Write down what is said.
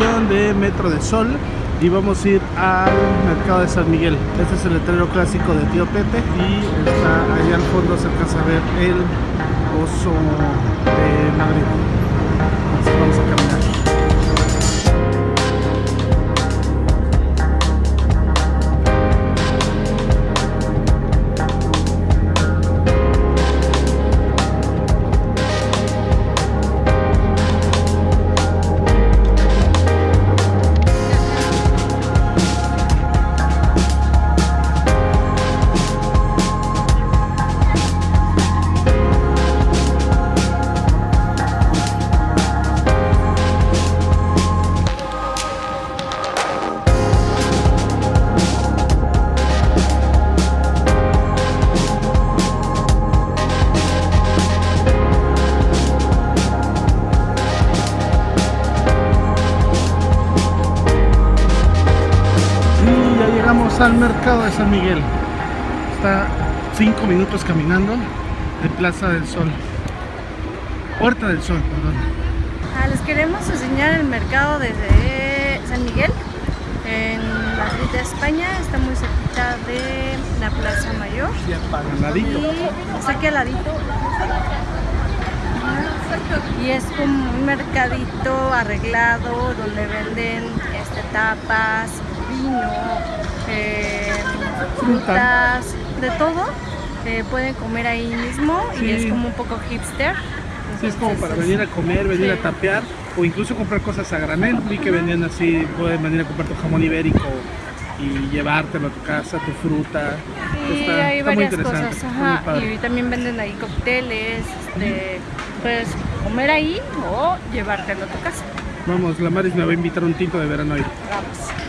De Sol y vamos a ir al mercado de San Miguel. Este es el letrero clásico de Tío Pepe y está allá al fondo se alcanza a ver el oso de Madrid. Así vamos a caminar. Al mercado de San Miguel. Está 5 minutos caminando de Plaza del Sol. Puerta del Sol, perdón. Ah, les queremos enseñar el mercado de de San Miguel en Madrid, España. Está muy cerquita de la Plaza Mayor. Ladito. Y está aquí al ladito. Y es como un mercadito arreglado donde venden este, tapas, vino, eh, Fruta. frutas, de todo. Eh, pueden comer ahí mismo y es como un poco hipster. Sí, es como para venir a comer, venir sí. a tapear o incluso comprar cosas a granel. Vi que vendían así, pueden venir a comprar tu jamón ibérico y llevártelo a tu casa, tu fruta. Sí, está, hay está varias cosas, muy ajá, y también venden ahí cócteles, este, puedes comer ahí o llevártelo a tu casa. Vamos, la Maris me va a invitar un tinto de verano hoy. Vamos.